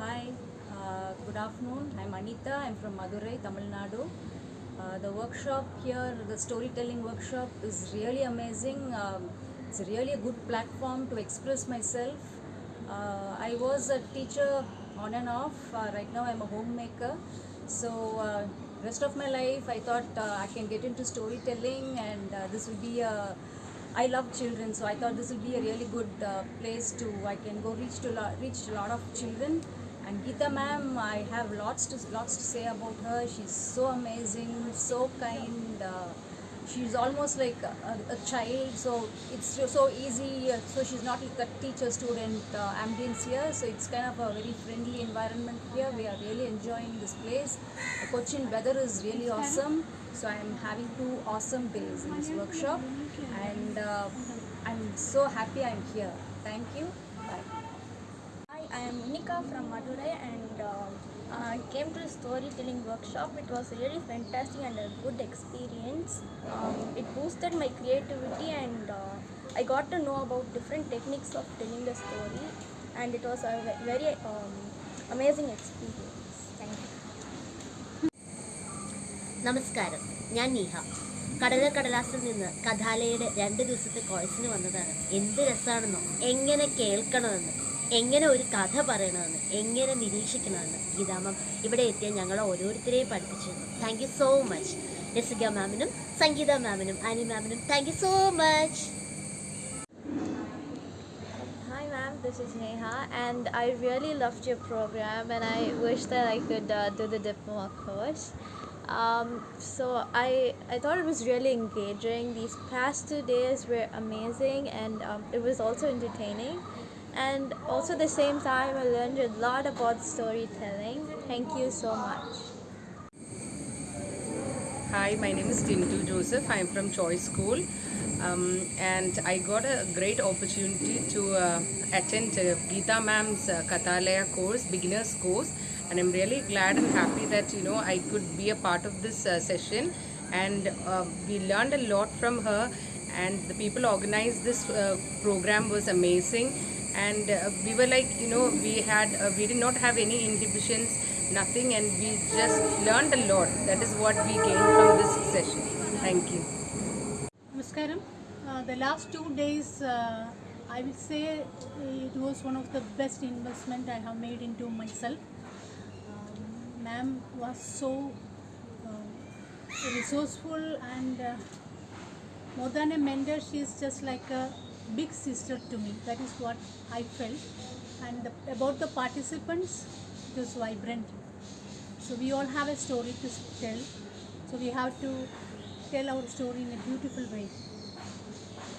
Hi, uh, good afternoon. I'm Anita. I'm from Madurai, Tamil Nadu. Uh, the workshop here, the storytelling workshop, is really amazing. Um, it's really a good platform to express myself. Uh, I was a teacher on and off. Uh, right now, I'm a homemaker. So, uh, rest of my life, I thought uh, I can get into storytelling, and uh, this will be a I love children, so I thought this will be a really good uh, place to I can go reach to reach a lot of children. And Geeta ma'am, I have lots to lots to say about her. She's so amazing, so kind. Uh, she's almost like a, a child, so it's so- easy. uh, So she's not like a teacher-student uh, ambience here, so it's kind of a very friendly environment here. We are really enjoying this place. The Cochin weather is really awesome. So I'm having two awesome days in this workshop, and uh, I'm so happy I'm here. Thank you. I am Unika from Madurai and uh, I came to the storytelling workshop. It was really fantastic and a good experience. Um, it boosted my creativity and uh, I got to know about different techniques of telling the story and it was a very um, amazing experience. Thank you. നമസ്കാരം ഞാൻ നീഹ കടല കടലാസിൽ നിന്ന് കഥാലയുടെ രണ്ട് ദിവസത്തെ കോഴ്സിന് വന്നതാണ് എന്ത് രസമാണെന്നോ എങ്ങനെ കേൾക്കണമെന്ന് എങ്ങനെ ഒരു കഥ പറയണമെന്ന് എങ്ങനെ നിരീക്ഷിക്കണമെന്ന് ഗീതാമം ഇവിടെ എത്തിയ ഞങ്ങൾ ഓരോരുത്തരെയും പഠിപ്പിച്ചു thank you so much Rasika മാമിനും Sangeetha മാമിനും Ani മാമിനും thank you so much this is Neha and I really loved your program and I wish that I could uh, do the diploma course. Um, so I, I thought it was really engaging. These past two days were amazing and um, it was also entertaining. And also at the same time I learned a lot about storytelling. Thank you so much. Hi, my name is Tintu Joseph. I'm from Choice School. Um, and I got a great opportunity to uh, attend uh, Geeta ma'am's uh, Kathalaya course, beginner's course. And I'm really glad and happy that, you know, I could be a part of this uh, session. And uh, we learned a lot from her. And the people organized this uh, program was amazing. And uh, we were like, you know, we had, uh, we did not have any inhibitions, nothing. And we just learned a lot. That is what we gained from this session. Thank you. Namaskaram. Uh, the last two days, uh, I will say it was one of the best investment I have made into myself. Um, Ma'am was so uh, resourceful and uh, more than a mentor, she is just like a big sister to me. That is what I felt. And the, about the participants, it was vibrant. So we all have a story to tell. So we have to tell our story in a beautiful way.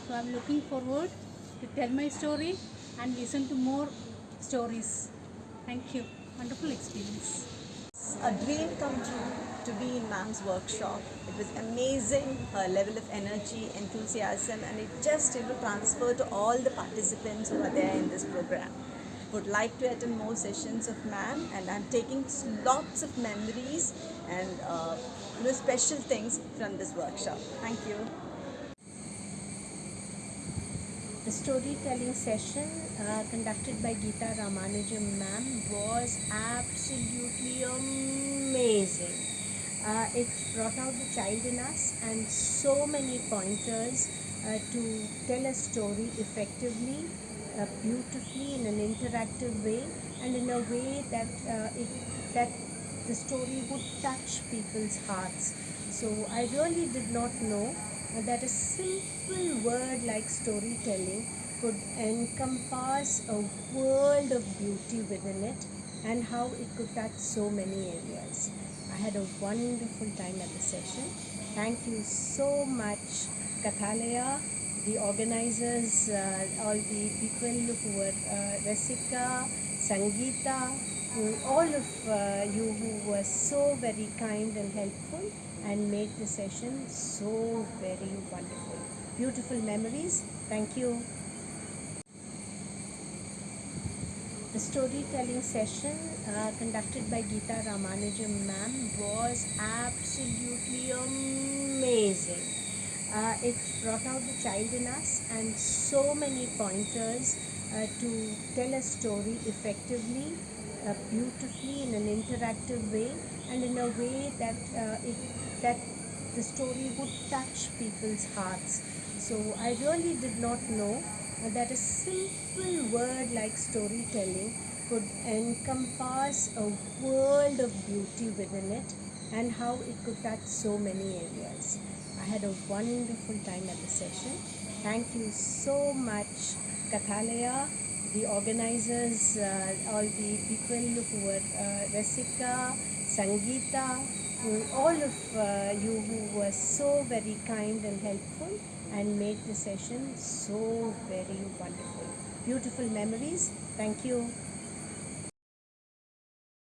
So I'm looking forward to tell my story and listen to more stories. Thank you. Wonderful experience. A dream come true to be in ma'am's workshop. It was amazing, her level of energy, enthusiasm, and it just you know transferred to all the participants who are there in this program. Would like to attend more sessions of ma'am, and I'm taking lots of memories and uh, you know special things from this workshop. Thank you. The storytelling session uh, conducted by Geeta Ramanujam ma'am was absolutely amazing. Uh, it brought out the child in us and so many pointers uh, to tell a story effectively, uh, beautifully, in an interactive way, and in a way that uh, it, that the story would touch people's hearts. So I really did not know that a simple word like storytelling could encompass a world of beauty within it and how it could touch so many areas. I had a wonderful time at the session. Thank you so much, Kathalaya, the organizers, uh, all the people who were uh, Rasika, Sangeeta, all of uh, you who were so very kind and helpful and made the session so very wonderful. Beautiful memories. Thank you. The storytelling session uh, conducted by Geeta Ramanujam ma'am was absolutely amazing. Uh, it brought out the child in us and so many pointers uh, to tell a story effectively, uh, beautifully in an interactive way and in a way that uh, it, that the story would touch people's hearts. So I really did not know that a simple word like storytelling could encompass a world of beauty within it and how it could touch so many areas. I had a wonderful time at the session. Thank you so much, Kathalaya, the organizers, uh, all the people who were uh, Rasika, Sangeeta, all of uh, you who were so very kind and helpful and made the session so very wonderful. Beautiful memories. Thank you.